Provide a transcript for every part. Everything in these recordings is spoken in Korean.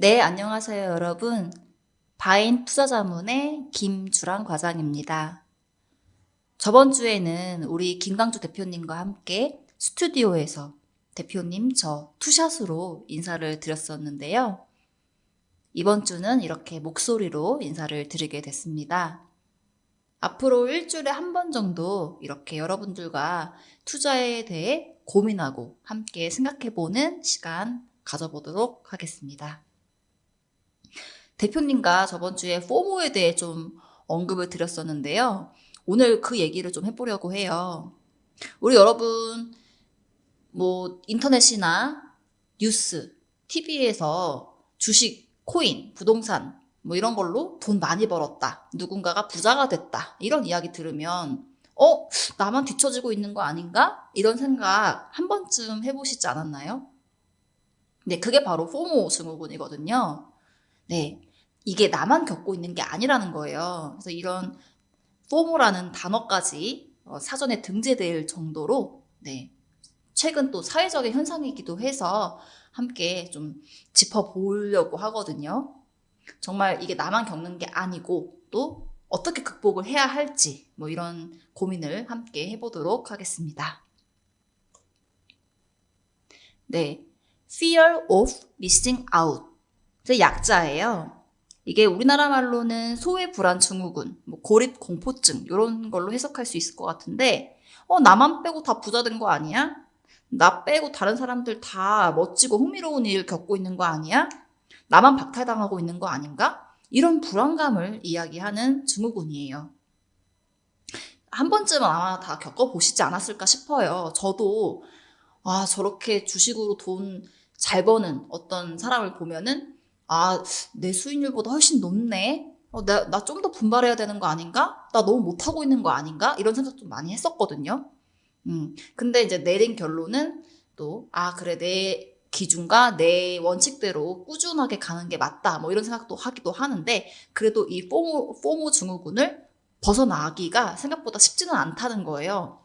네, 안녕하세요, 여러분. 바인 투자자문의 김주랑 과장입니다. 저번 주에는 우리 김강주 대표님과 함께 스튜디오에서 대표님 저 투샷으로 인사를 드렸었는데요. 이번 주는 이렇게 목소리로 인사를 드리게 됐습니다. 앞으로 일주일에 한 번 정도 이렇게 여러분들과 투자에 대해 고민하고 함께 생각해보는 시간 가져보도록 하겠습니다. 대표님과 저번 주에 포모에 대해 좀 언급을 드렸었는데요. 오늘 그 얘기를 좀 해보려고 해요. 우리 여러분, 뭐, 인터넷이나 뉴스, TV에서 주식, 코인, 부동산, 뭐 이런 걸로 돈 많이 벌었다. 누군가가 부자가 됐다. 이런 이야기 들으면, 어? 나만 뒤처지고 있는 거 아닌가? 이런 생각 한 번쯤 해보시지 않았나요? 네, 그게 바로 포모 증후군이거든요. 네. 이게 나만 겪고 있는 게 아니라는 거예요. 그래서 이런 포모라는 단어까지 어, 사전에 등재될 정도로 네. 최근 또 사회적인 현상이기도 해서 함께 좀 짚어보려고 하거든요. 정말 이게 나만 겪는 게 아니고 또 어떻게 극복을 해야 할지 뭐 이런 고민을 함께 해보도록 하겠습니다. 네. Fear of missing out. 제 약자예요. 이게 우리나라 말로는 소외 불안 증후군, 뭐 고립 공포증 이런 걸로 해석할 수 있을 것 같은데 어 나만 빼고 다 부자 된 거 아니야? 나 빼고 다른 사람들 다 멋지고 흥미로운 일 겪고 있는 거 아니야? 나만 박탈당하고 있는 거 아닌가? 이런 불안감을 이야기하는 증후군이에요. 한 번쯤은 아마 다 겪어보시지 않았을까 싶어요. 저도 아 저렇게 주식으로 돈 잘 버는 어떤 사람을 보면은 아, 내 수익률보다 훨씬 높네? 어, 나, 나 좀 더 분발해야 되는 거 아닌가? 나 너무 못하고 있는 거 아닌가? 이런 생각 좀 많이 했었거든요. 음, 근데 이제 내린 결론은 또, 아, 그래, 내 기준과 내 원칙대로 꾸준하게 가는 게 맞다. 뭐 이런 생각도 하기도 하는데, 그래도 이 포모, 포모 증후군을 벗어나기가 생각보다 쉽지는 않다는 거예요.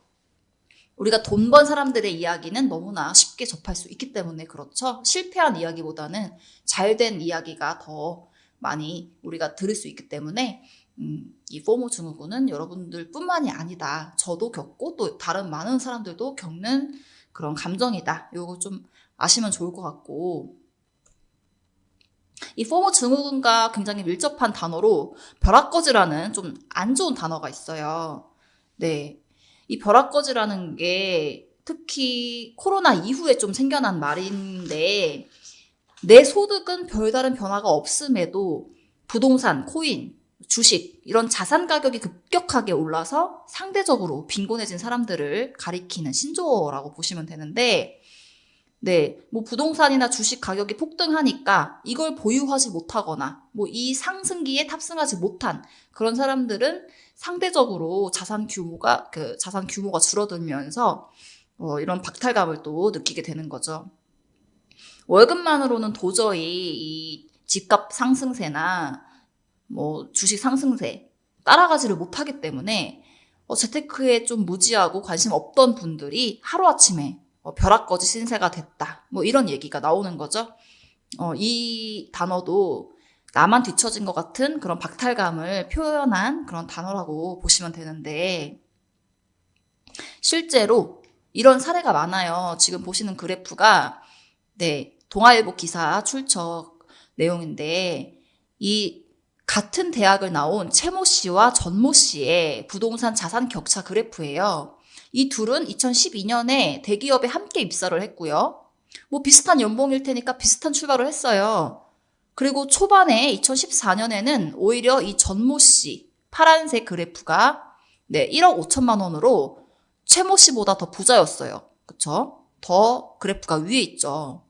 우리가 돈 번 사람들의 이야기는 너무나 쉽게 접할 수 있기 때문에 그렇죠. 실패한 이야기보다는 잘 된 이야기가 더 많이 우리가 들을 수 있기 때문에 음, 이 포모 증후군은 여러분들 뿐만이 아니다. 저도 겪고 또 다른 많은 사람들도 겪는 그런 감정이다. 이거 좀 아시면 좋을 것 같고 이 포모 증후군과 굉장히 밀접한 단어로 벼락거지라는 좀 안 좋은 단어가 있어요. 네. 이 벼락거지라는 게 특히 코로나 이후에 좀 생겨난 말인데 내 소득은 별다른 변화가 없음에도 부동산, 코인, 주식 이런 자산 가격이 급격하게 올라서 상대적으로 빈곤해진 사람들을 가리키는 신조어라고 보시면 되는데 네, 뭐 부동산이나 주식 가격이 폭등하니까 이걸 보유하지 못하거나 뭐 이 상승기에 탑승하지 못한 그런 사람들은 상대적으로 자산 규모가 그 자산 규모가 줄어들면서 어, 이런 박탈감을 또 느끼게 되는 거죠. 월급만으로는 도저히 이 집값 상승세나 뭐 주식 상승세 따라가지를 못하기 때문에 어, 재테크에 좀 무지하고 관심 없던 분들이 하루아침에 어, 벼락거지 신세가 됐다. 뭐 이런 얘기가 나오는 거죠. 어, 이 단어도 나만 뒤처진 것 같은 그런 박탈감을 표현한 그런 단어라고 보시면 되는데 실제로 이런 사례가 많아요. 지금 보시는 그래프가 네 동아일보 기사 출처 내용인데 이 같은 대학을 나온 채모 씨와 전모 씨의 부동산 자산 격차 그래프예요. 이 둘은 2012년에 대기업에 함께 입사를 했고요. 뭐 비슷한 연봉일 테니까 비슷한 출발을 했어요. 그리고 초반에 2014년에는 오히려 이 전모 씨 파란색 그래프가 네, 1억 5천만 원으로 최모 씨보다 더 부자였어요. 그쵸? 더 그래프가 위에 있죠.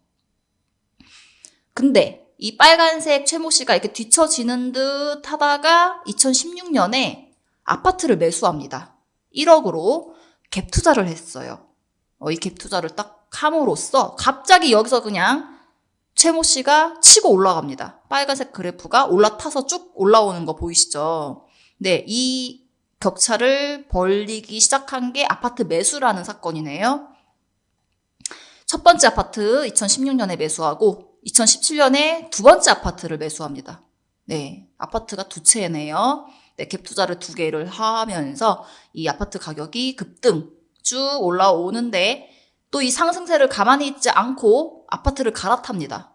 근데 이 빨간색 최모 씨가 이렇게 뒤처지는 듯 하다가 2016년에 아파트를 매수합니다. 1억으로 갭 투자를 했어요. 어, 이 갭 투자를 딱 함으로써 갑자기 여기서 그냥 최모 씨가 치고 올라갑니다. 빨간색 그래프가 올라타서 쭉 올라오는 거 보이시죠? 네, 이 격차를 벌리기 시작한 게 아파트 매수라는 사건이네요. 첫 번째 아파트 2016년에 매수하고 2017년에 두 번째 아파트를 매수합니다. 네, 아파트가 두 채네요. 네, 갭 투자를 두 개를 하면서 이 아파트 가격이 급등 쭉 올라오는데 또 이 상승세를 가만히 있지 않고 아파트를 갈아탑니다.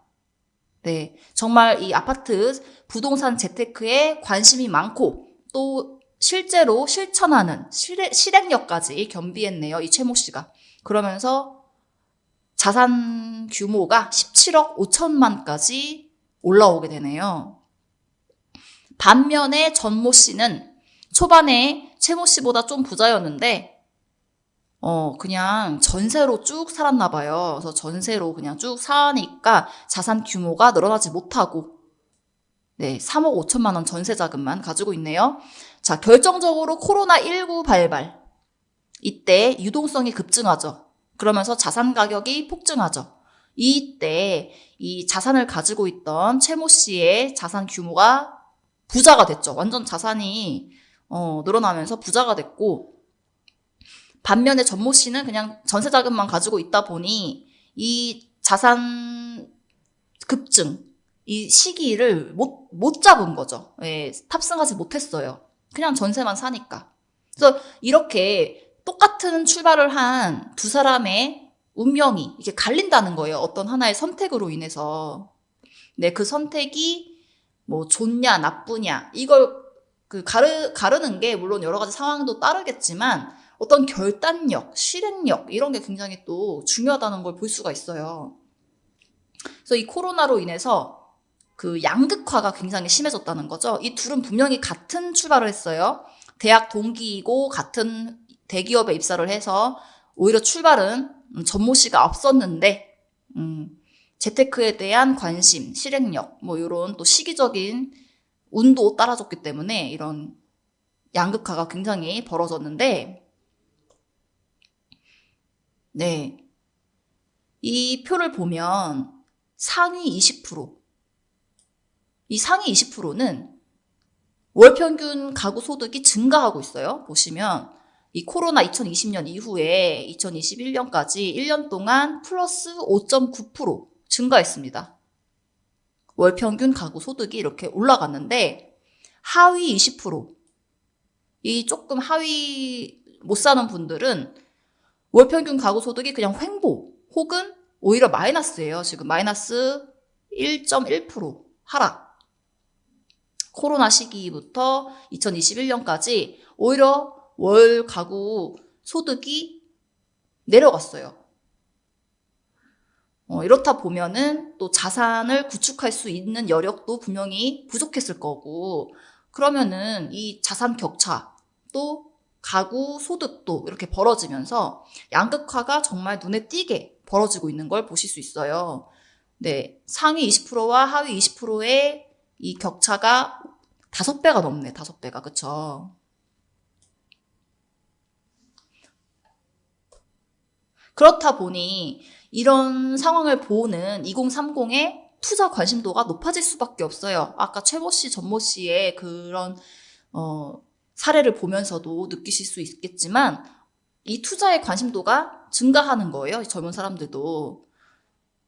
네, 정말 이 아파트 부동산 재테크에 관심이 많고 또 실제로 실천하는 실행, 실행력까지 겸비했네요. 이 최모 씨가. 그러면서 자산 규모가 17억 5천만까지 올라오게 되네요. 반면에 전모 씨는 초반에 최모 씨보다 좀 부자였는데 어, 그냥 전세로 쭉 살았나 봐요. 그래서 전세로 그냥 쭉 사니까 자산 규모가 늘어나지 못하고, 네, 3억 5천만 원 전세 자금만 가지고 있네요. 자, 결정적으로 코로나19 발발. 이때 유동성이 급증하죠. 그러면서 자산 가격이 폭증하죠. 이때 이 자산을 가지고 있던 최모 씨의 자산 규모가 부자가 됐죠. 완전 자산이 어, 늘어나면서 부자가 됐고, 반면에 전모 씨는 그냥 전세 자금만 가지고 있다 보니 이 자산 급증, 이 시기를 못, 못 잡은 거죠. 예, 탑승하지 못했어요. 그냥 전세만 사니까. 그래서 이렇게 똑같은 출발을 한 두 사람의 운명이 이렇게 갈린다는 거예요. 어떤 하나의 선택으로 인해서. 네, 그 선택이 뭐 좋냐, 나쁘냐, 이걸 그 가르, 가르는 게 물론 여러 가지 상황도 따르겠지만 어떤 결단력, 실행력 이런 게 굉장히 또 중요하다는 걸 볼 수가 있어요. 그래서 이 코로나로 인해서 그 양극화가 굉장히 심해졌다는 거죠. 이 둘은 분명히 같은 출발을 했어요. 대학 동기이고 같은 대기업에 입사를 해서 오히려 출발은 음, 전모 씨가 앞섰는데 음, 재테크에 대한 관심, 실행력 뭐 이런 또 시기적인 운도 따라줬기 때문에 이런 양극화가 굉장히 벌어졌는데 네. 이 표를 보면 상위 20%. 이 상위 20%는 월 평균 가구 소득이 증가하고 있어요. 보시면 이 코로나 2020년 이후에 2021년까지 1년 동안 플러스 5.9% 증가했습니다. 월 평균 가구 소득이 이렇게 올라갔는데 하위 20%. 이 조금 하위 못 사는 분들은 월 평균 가구 소득이 그냥 횡보 혹은 오히려 마이너스예요. 지금 마이너스 1.1% 하락. 코로나 시기부터 2021년까지 오히려 월 가구 소득이 내려갔어요. 어, 이렇다 보면은 또 자산을 구축할 수 있는 여력도 분명히 부족했을 거고, 그러면은 이 자산 격차, 또 가구 소득도 이렇게 벌어지면서 양극화가 정말 눈에 띄게 벌어지고 있는 걸 보실 수 있어요. 네. 상위 20%와 하위 20%의 이 격차가 다섯 배가 넘네, 다섯 배가. 그쵸? 그렇다 보니 이런 상황을 보는 2030의 투자 관심도가 높아질 수밖에 없어요. 아까 최모 씨, 전모 씨의 그런 어, 사례를 보면서도 느끼실 수 있겠지만 이 투자의 관심도가 증가하는 거예요. 젊은 사람들도.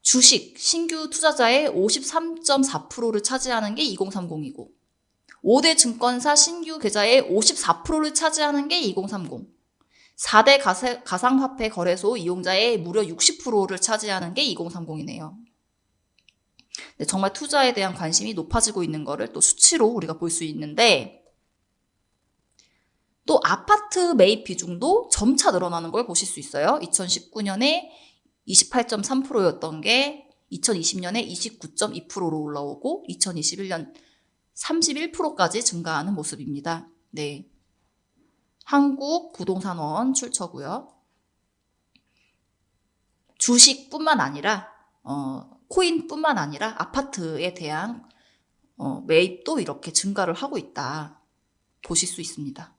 주식, 신규 투자자의 53.4%를 차지하는 게 2030이고 5대 증권사 신규 계좌의 54%를 차지하는 게 2030. 4대 가상화폐 거래소 이용자의 무려 60%를 차지하는 게 2030이네요. 네, 정말 투자에 대한 관심이 높아지고 있는 거를 또 수치로 우리가 볼 수 있는데 또 아파트 매입 비중도 점차 늘어나는 걸 보실 수 있어요. 2019년에 28.3%였던 게 2020년에 29.2%로 올라오고 2021년 31%까지 증가하는 모습입니다. 네. 한국 부동산원 출처고요. 주식뿐만 아니라 어, 코인뿐만 아니라 아파트에 대한 어, 매입도 이렇게 증가를 하고 있다 보실 수 있습니다.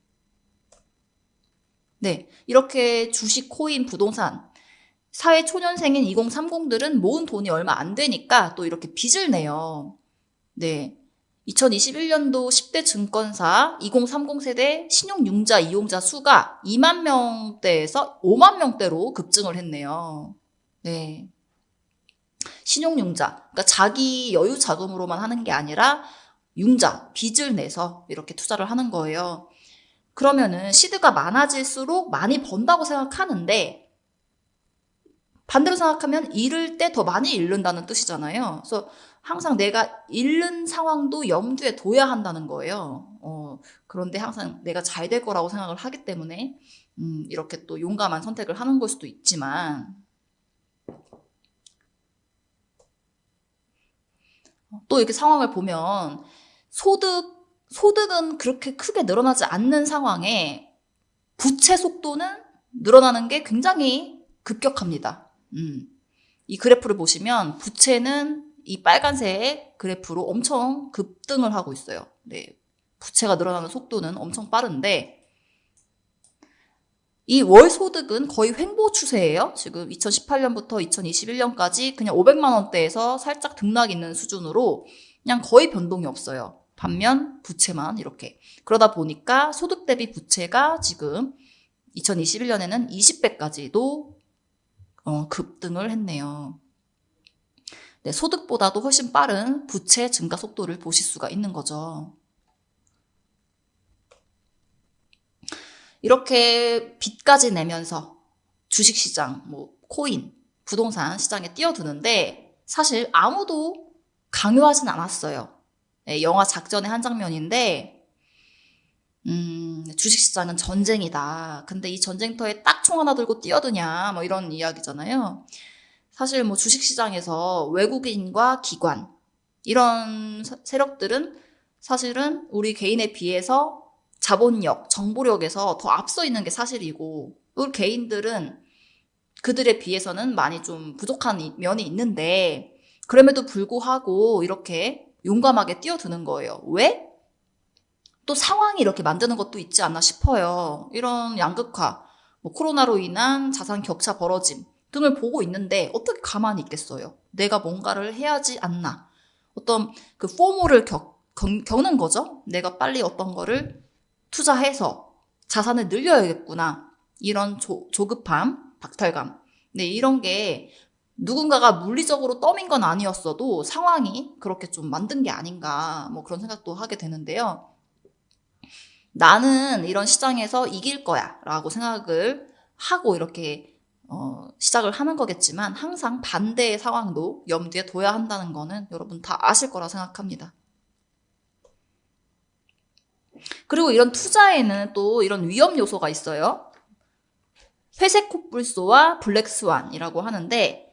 네. 이렇게 주식, 코인, 부동산, 사회 초년생인 2030들은 모은 돈이 얼마 안 되니까 또 이렇게 빚을 내요. 네. 2021년도 10대 증권사 2030 세대 신용융자 이용자 수가 2만 명대에서 5만 명대로 급증을 했네요. 네. 신용융자. 그러니까 자기 여유 자금으로만 하는 게 아니라 융자, 빚을 내서 이렇게 투자를 하는 거예요. 그러면은 시드가 많아질수록 많이 번다고 생각하는데 반대로 생각하면 잃을 때 더 많이 잃는다는 뜻이잖아요. 그래서 항상 내가 잃는 상황도 염두에 둬야 한다는 거예요. 어, 그런데 항상 내가 잘 될 거라고 생각을 하기 때문에 음, 이렇게 또 용감한 선택을 하는 걸 수도 있지만 또 이렇게 상황을 보면 소득 소득은 그렇게 크게 늘어나지 않는 상황에 부채 속도는 늘어나는 게 굉장히 급격합니다. 음. 이 그래프를 보시면 부채는 이 빨간색 그래프로 엄청 급등을 하고 있어요. 네. 부채가 늘어나는 속도는 엄청 빠른데 이 월 소득은 거의 횡보 추세예요. 지금 2018년부터 2021년까지 그냥 500만 원대에서 살짝 등락 있는 수준으로 그냥 거의 변동이 없어요. 반면 부채만 이렇게. 그러다 보니까 소득 대비 부채가 지금 2021년에는 20배까지도 어, 급등을 했네요. 네, 소득보다도 훨씬 빠른 부채 증가 속도를 보실 수가 있는 거죠. 이렇게 빚까지 내면서 주식시장, 뭐 코인, 부동산 시장에 뛰어드는데 사실 아무도 강요하진 않았어요. 네, 영화 작전의 한 장면인데 음, 주식시장은 전쟁이다. 근데 이 전쟁터에 딱 총 하나 들고 뛰어드냐, 뭐 이런 이야기잖아요. 사실 뭐 주식시장에서 외국인과 기관, 이런 세력들은 사실은 우리 개인에 비해서 자본력, 정보력에서 더 앞서 있는 게 사실이고, 우리 개인들은 그들에 비해서는 많이 좀 부족한 면이 있는데, 그럼에도 불구하고 이렇게 용감하게 뛰어드는 거예요. 왜? 또 상황이 이렇게 만드는 것도 있지 않나 싶어요. 이런 양극화, 뭐 코로나로 인한 자산 격차 벌어짐 등을 보고 있는데 어떻게 가만히 있겠어요? 내가 뭔가를 해야지 않나. 어떤 그 포모를 겪, 겪는 거죠. 내가 빨리 어떤 거를 투자해서 자산을 늘려야겠구나. 이런 조, 조급함, 박탈감. 네, 이런 게 누군가가 물리적으로 떠민 건 아니었어도 상황이 그렇게 좀 만든 게 아닌가 뭐 그런 생각도 하게 되는데요. 나는 이런 시장에서 이길 거야 라고 생각을 하고 이렇게 어, 시작을 하는 거겠지만 항상 반대의 상황도 염두에 둬야 한다는 거는 여러분 다 아실 거라 생각합니다. 그리고 이런 투자에는 또 이런 위험 요소가 있어요. 회색 코뿔소와 블랙 스완이라고 하는데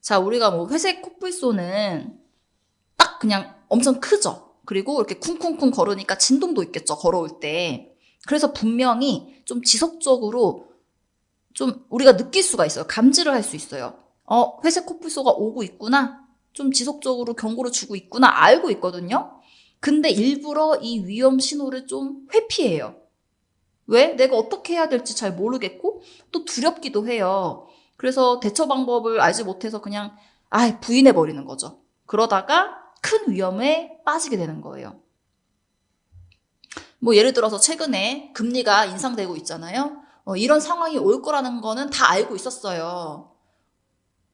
자, 우리가 뭐 회색 코뿔소는 딱 그냥 엄청 크죠. 그리고 이렇게 쿵쿵쿵 걸으니까 진동도 있겠죠. 걸어올 때. 그래서 분명히 좀 지속적으로 좀 우리가 느낄 수가 있어요. 감지를 할 수 있어요. 어, 회색 코뿔소가 오고 있구나. 좀 지속적으로 경고를 주고 있구나. 알고 있거든요. 근데 일부러 이 위험 신호를 좀 회피해요. 왜? 내가 어떻게 해야 될지 잘 모르겠고 또 두렵기도 해요. 그래서 대처 방법을 알지 못해서 그냥 아 부인해 버리는 거죠. 그러다가 큰 위험에 빠지게 되는 거예요. 뭐 예를 들어서 최근에 금리가 인상되고 있잖아요. 어, 이런 상황이 올 거라는 거는 다 알고 있었어요.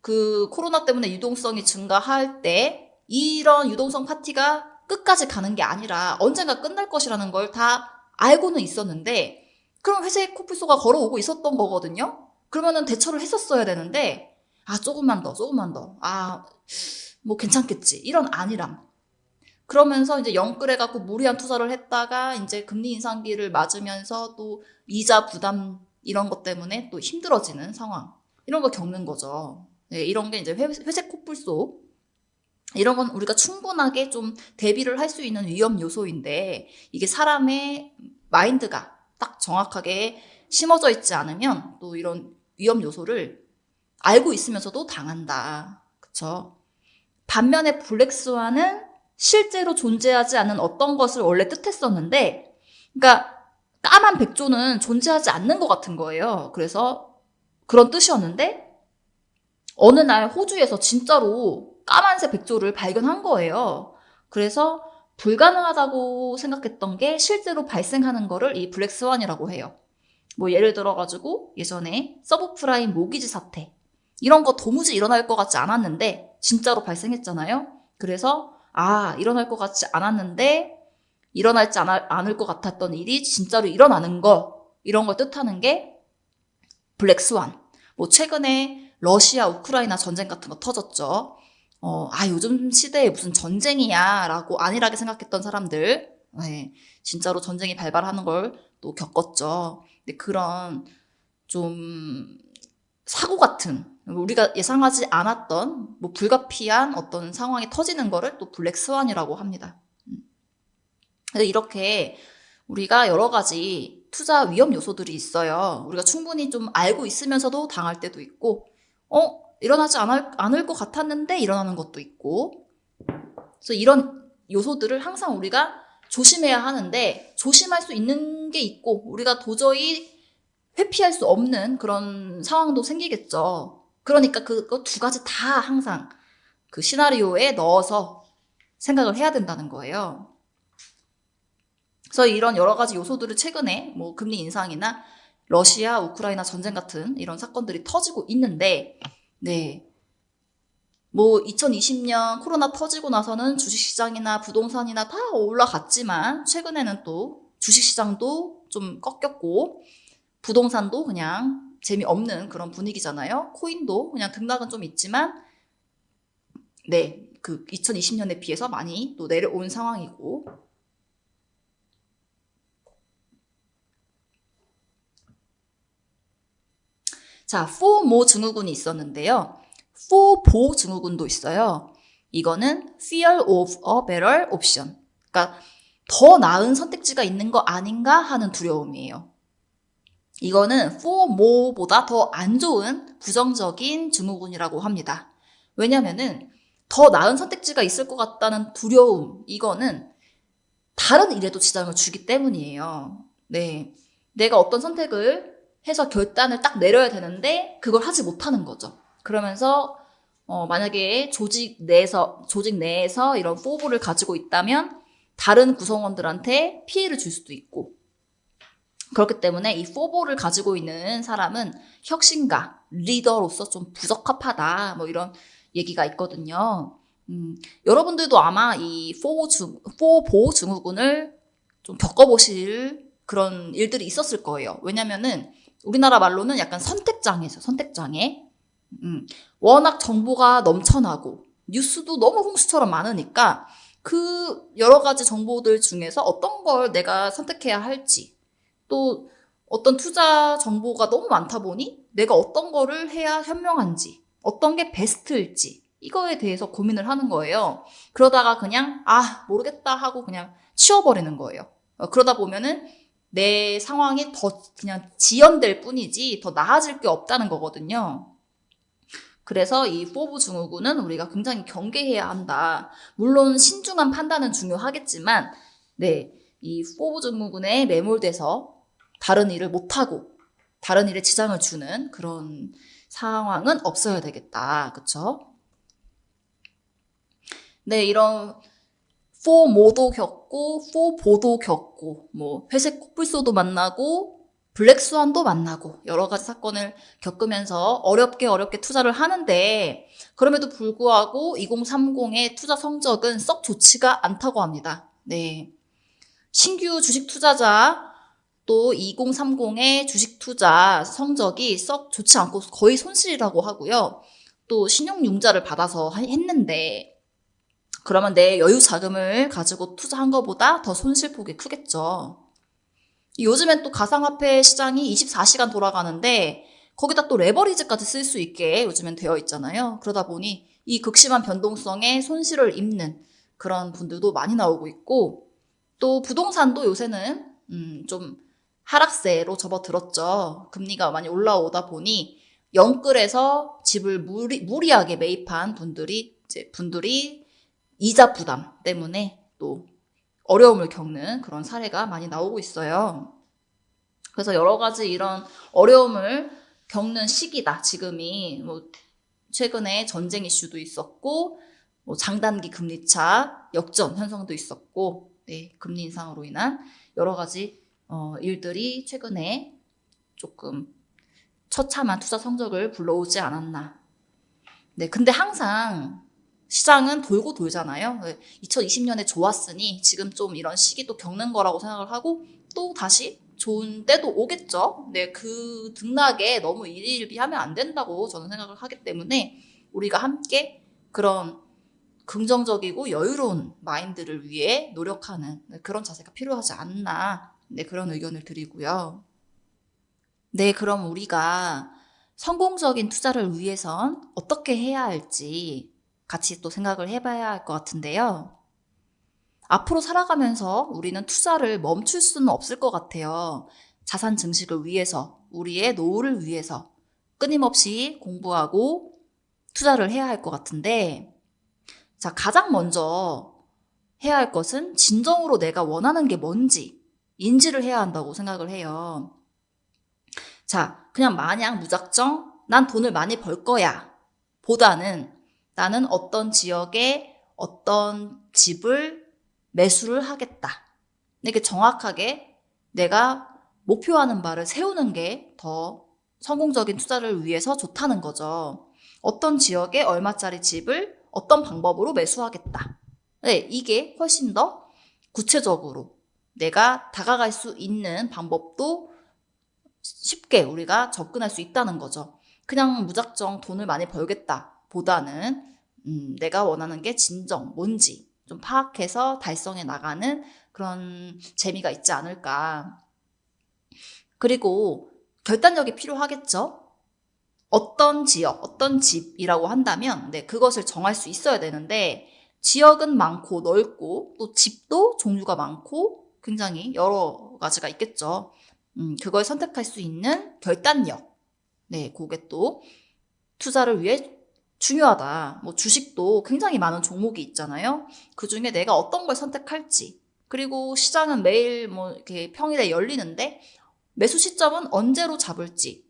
그 코로나 때문에 유동성이 증가할 때 이런 유동성 파티가 끝까지 가는 게 아니라 언젠가 끝날 것이라는 걸 다 알고는 있었는데 그럼 회색 코뿔소가 걸어오고 있었던 거거든요. 그러면은 대처를 했었어야 되는데 아 조금만 더 조금만 더 아 뭐 괜찮겠지. 이런 안일함. 그러면서 이제 영끌해갖고 무리한 투자를 했다가 이제 금리 인상기를 맞으면서 또 이자 부담 이런 것 때문에 또 힘들어지는 상황. 이런 거 겪는 거죠. 네, 이런 게 이제 회색 코뿔소. 이런 건 우리가 충분하게 좀 대비를 할 수 있는 위험 요소인데 이게 사람의 마인드가 딱 정확하게 심어져 있지 않으면 또 이런 위험 요소를 알고 있으면서도 당한다. 그쵸? 반면에 블랙스완은 실제로 존재하지 않는 어떤 것을 원래 뜻했었는데, 그러니까 까만 백조는 존재하지 않는 것 같은 거예요. 그래서 그런 뜻이었는데, 어느 날 호주에서 진짜로 까만색 백조를 발견한 거예요. 그래서 불가능하다고 생각했던 게 실제로 발생하는 거를 이 블랙스완이라고 해요. 뭐 예를 들어가지고 예전에 서브프라임 모기지 사태 이런 거 도무지 일어날 것 같지 않았는데 진짜로 발생했잖아요. 그래서 아 일어날 것 같지 않았는데 일어날지 않을 것 같았던 일이 진짜로 일어나는 거 이런 걸 뜻하는 게 블랙스완. 뭐 최근에 러시아 우크라이나 전쟁 같은 거 터졌죠. 어, 아 요즘 시대에 무슨 전쟁이야 라고 안일하게 생각했던 사람들, 네, 진짜로 전쟁이 발발하는 걸 또 겪었죠. 근데 그런 좀 사고 같은 우리가 예상하지 않았던 뭐 불가피한 어떤 상황이 터지는 거를 또 블랙스완이라고 합니다. 음. 그래서 이렇게 우리가 여러 가지 투자 위험 요소들이 있어요. 우리가 충분히 좀 알고 있으면서도 당할 때도 있고, 어, 일어나지 않을, 않을 것 같았는데 일어나는 것도 있고. 그래서 이런 요소들을 항상 우리가 조심해야 하는데, 조심할 수 있는 게 있고, 우리가 도저히 회피할 수 없는 그런 상황도 생기겠죠. 그러니까 그거 두 가지 다 항상 그 시나리오에 넣어서 생각을 해야 된다는 거예요. 그래서 이런 여러 가지 요소들을 최근에 뭐 금리 인상이나 러시아, 우크라이나 전쟁 같은 이런 사건들이 터지고 있는데, 네. 뭐 2020년 코로나 터지고 나서는 주식시장이나 부동산이나 다 올라갔지만 최근에는 또 주식시장도 좀 꺾였고 부동산도 그냥 재미없는 그런 분위기잖아요. 코인도 그냥 등락은 좀 있지만 네, 그 2020년에 비해서 많이 또 내려온 상황이고 자, 포모 증후군이 있었는데요. 포보 증후군도 있어요. 이거는 fear of a better option. 그러니까 더 나은 선택지가 있는 거 아닌가 하는 두려움이에요. 이거는 포모보다 더 안 좋은 부정적인 증후군이라고 합니다. 왜냐면은 더 나은 선택지가 있을 것 같다는 두려움, 이거는 다른 일에도 지장을 주기 때문이에요. 네. 내가 어떤 선택을 해서 결단을 딱 내려야 되는데 그걸 하지 못하는 거죠. 그러면서 어, 만약에 조직 내에서 조직 내에서 이런 포부를 가지고 있다면 다른 구성원들한테 피해를 줄 수도 있고 그렇기 때문에 이 포보를 가지고 있는 사람은 혁신가 리더로서 좀 부적합하다 뭐 이런 얘기가 있거든요. 음, 여러분들도 아마 이 포보 증 포보 증후군을 좀 겪어보실 그런 일들이 있었을 거예요. 왜냐면은 우리나라 말로는 약간 선택장애죠. 선택장애. 음, 워낙 정보가 넘쳐나고 뉴스도 너무 홍수처럼 많으니까 그 여러 가지 정보들 중에서 어떤 걸 내가 선택해야 할지 또 어떤 투자 정보가 너무 많다 보니 내가 어떤 거를 해야 현명한지 어떤 게 베스트일지 이거에 대해서 고민을 하는 거예요. 그러다가 그냥 아 모르겠다 하고 그냥 치워버리는 거예요. 어, 그러다 보면은 내 상황이 더 그냥 지연될 뿐이지 더 나아질 게 없다는 거거든요. 그래서 이 FOBO 증후군은 우리가 굉장히 경계해야 한다. 물론 신중한 판단은 중요하겠지만, 네, 이 FOBO 증후군에 매몰돼서 다른 일을 못하고 다른 일에 지장을 주는 그런 상황은 없어야 되겠다. 그쵸? 네, 이런 포모도 겪고 포보도 겪고 뭐 회색 코뿔소도 만나고 블랙스완도 만나고 여러 가지 사건을 겪으면서 어렵게 어렵게 투자를 하는데 그럼에도 불구하고 2030의 투자 성적은 썩 좋지가 않다고 합니다. 네. 신규 주식 투자자 또 2030의 주식 투자 성적이 썩 좋지 않고 거의 손실이라고 하고요. 또 신용융자를 받아서 했는데 그러면 내 여유 자금을 가지고 투자한 것보다 더 손실폭이 크겠죠. 요즘엔 또 가상화폐 시장이 24시간 돌아가는데 거기다 또 레버리지까지 쓸 수 있게 요즘엔 되어 있잖아요. 그러다 보니 이 극심한 변동성에 손실을 입는 그런 분들도 많이 나오고 있고 또 부동산도 요새는 음, 좀 하락세로 접어들었죠. 금리가 많이 올라오다 보니 영끌에서 집을 무리, 무리하게 매입한 분들이 이제 분들이 이자 부담 때문에 또 어려움을 겪는 그런 사례가 많이 나오고 있어요. 그래서 여러 가지 이런 어려움을 겪는 시기다. 지금이 뭐 최근에 전쟁 이슈도 있었고 뭐 장단기 금리차 역전 현상도 있었고 네, 금리 인상으로 인한 여러 가지 어, 일들이 최근에 조금 처참한 투자 성적을 불러오지 않았나. 네, 근데 항상 시장은 돌고 돌잖아요. 2020년에 좋았으니 지금 좀 이런 시기도 겪는 거라고 생각을 하고 또 다시 좋은 때도 오겠죠. 네, 그 등락에 너무 일일비하면 안 된다고 저는 생각을 하기 때문에 우리가 함께 그런 긍정적이고 여유로운 마인드를 위해 노력하는 네, 그런 자세가 필요하지 않나 네, 그런 의견을 드리고요. 네, 그럼 우리가 성공적인 투자를 위해선 어떻게 해야 할지 같이 또 생각을 해봐야 할 것 같은데요. 앞으로 살아가면서 우리는 투자를 멈출 수는 없을 것 같아요. 자산 증식을 위해서, 우리의 노후를 위해서 끊임없이 공부하고 투자를 해야 할 것 같은데, 자, 가장 먼저 해야 할 것은 진정으로 내가 원하는 게 뭔지 인지를 해야 한다고 생각을 해요. 자, 그냥 마냥 무작정 난 돈을 많이 벌 거야. 보다는 나는 어떤 지역에 어떤 집을 매수를 하겠다. 이렇게 정확하게 내가 목표하는 바를 세우는 게 더 성공적인 투자를 위해서 좋다는 거죠. 어떤 지역에 얼마짜리 집을 어떤 방법으로 매수하겠다. 네, 이게 훨씬 더 구체적으로 내가 다가갈 수 있는 방법도 쉽게 우리가 접근할 수 있다는 거죠. 그냥 무작정 돈을 많이 벌겠다 보다는 음, 내가 원하는 게 진정 뭔지 좀 파악해서 달성해 나가는 그런 재미가 있지 않을까. 그리고 결단력이 필요하겠죠? 어떤 지역, 어떤 집이라고 한다면, 네, 그것을 정할 수 있어야 되는데, 지역은 많고 넓고, 또 집도 종류가 많고, 굉장히 여러 가지가 있겠죠. 음, 그걸 선택할 수 있는 결단력. 네, 그게 또 투자를 위해 중요하다. 뭐 주식도 굉장히 많은 종목이 있잖아요. 그 중에 내가 어떤 걸 선택할지. 그리고 시장은 매일 뭐 이렇게 평일에 열리는데 매수 시점은 언제로 잡을지.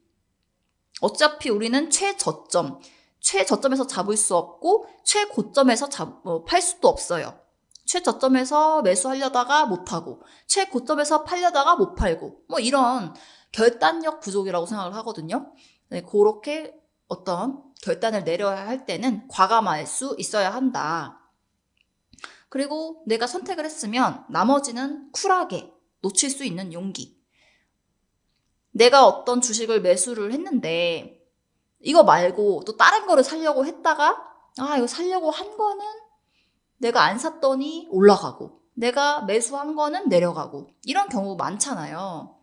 어차피 우리는 최저점, 최저점에서 잡을 수 없고 최고점에서 잡, 어, 팔 수도 없어요. 최저점에서 매수하려다가 못하고 최고점에서 팔려다가 못 팔고 뭐 이런 결단력 부족이라고 생각을 하거든요. 네, 그렇게 어떤 결단을 내려야 할 때는 과감할 수 있어야 한다. 그리고 내가 선택을 했으면 나머지는 쿨하게 놓칠 수 있는 용기. 내가 어떤 주식을 매수를 했는데 이거 말고 또 다른 거를 살려고 했다가 아, 이거 살려고 한 거는 내가 안 샀더니 올라가고 내가 매수한 거는 내려가고 이런 경우 많잖아요.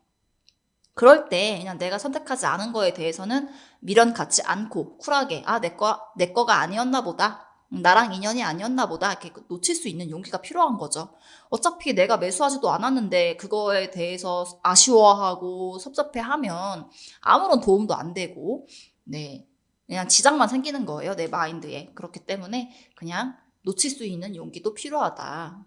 그럴 때 그냥 내가 선택하지 않은 거에 대해서는 미련 갖지 않고 쿨하게 아, 내 거, 내 거가 아니었나 보다. 음, 나랑 인연이 아니었나 보다. 이렇게 놓칠 수 있는 용기가 필요한 거죠. 어차피 내가 매수하지도 않았는데 그거에 대해서 아쉬워하고 섭섭해 하면 아무런 도움도 안 되고, 네. 그냥 지장만 생기는 거예요. 내 마인드에. 그렇기 때문에 그냥 놓칠 수 있는 용기도 필요하다.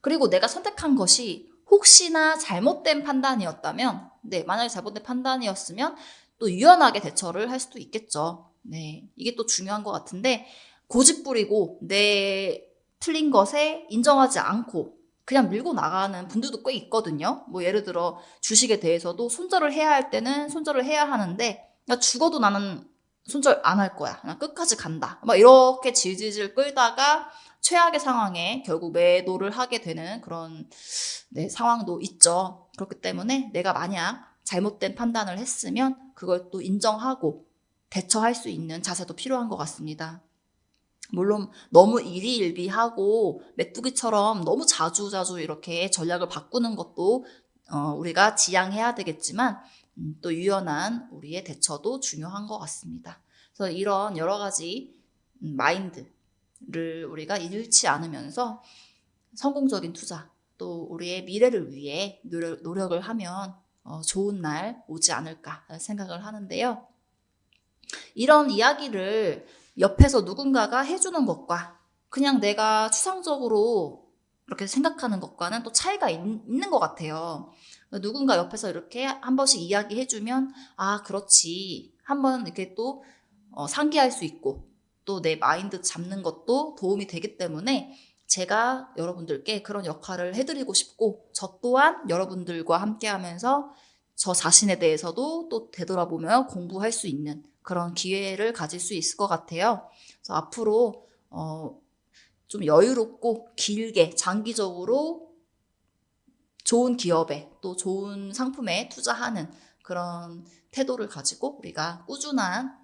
그리고 내가 선택한 것이 혹시나 잘못된 판단이었다면, 네, 만약에 잘못된 판단이었으면 또 유연하게 대처를 할 수도 있겠죠. 네, 이게 또 중요한 것 같은데, 고집 부리고 내 틀린 것에 인정하지 않고 그냥 밀고 나가는 분들도 꽤 있거든요. 뭐 예를 들어 주식에 대해서도 손절을 해야 할 때는 손절을 해야 하는데, 나 죽어도 나는 손절 안 할 거야. 그냥 끝까지 간다. 막 이렇게 질질질 끌다가 최악의 상황에 결국 매도를 하게 되는 그런 네, 상황도 있죠. 그렇기 때문에 내가 만약 잘못된 판단을 했으면 그걸 또 인정하고 대처할 수 있는 자세도 필요한 것 같습니다. 물론 너무 일희일비하고 메뚜기처럼 너무 자주자주 이렇게 전략을 바꾸는 것도 어, 우리가 지양해야 되겠지만 음, 또 유연한 우리의 대처도 중요한 것 같습니다. 그래서 이런 여러 가지 음, 마인드 를 우리가 잃지 않으면서 성공적인 투자 또 우리의 미래를 위해 노력, 을 하면 어, 좋은 날 오지 않을까 생각을 하는데요. 이런 이야기를 옆에서 누군가가 해주는 것과 그냥 내가 추상적으로 이렇게 생각하는 것과는 또 차이가 있, 있는 것 같아요. 누군가 옆에서 이렇게 한 번씩 이야기해주면 아 그렇지 한 번 이렇게 또 어, 상기할 수 있고 또 내 마인드 잡는 것도 도움이 되기 때문에 제가 여러분들께 그런 역할을 해드리고 싶고 저 또한 여러분들과 함께 하면서 저 자신에 대해서도 또 되돌아보며 공부할 수 있는 그런 기회를 가질 수 있을 것 같아요. 그래서 앞으로 어, 좀 여유롭고 길게 장기적으로 좋은 기업에 또 좋은 상품에 투자하는 그런 태도를 가지고 우리가 꾸준한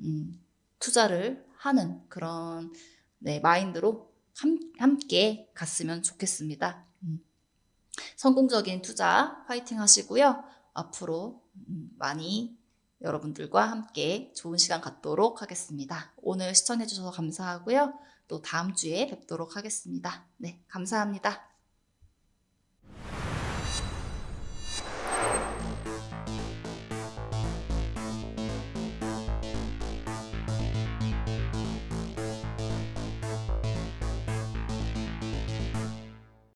음, 투자를 하는 그런 네, 마인드로 함, 함께 갔으면 좋겠습니다. 음. 성공적인 투자 파이팅 하시고요. 앞으로 음, 많이 여러분들과 함께 좋은 시간 갖도록 하겠습니다. 오늘 시청해주셔서 감사하고요. 또 다음 주에 뵙도록 하겠습니다. 네, 감사합니다.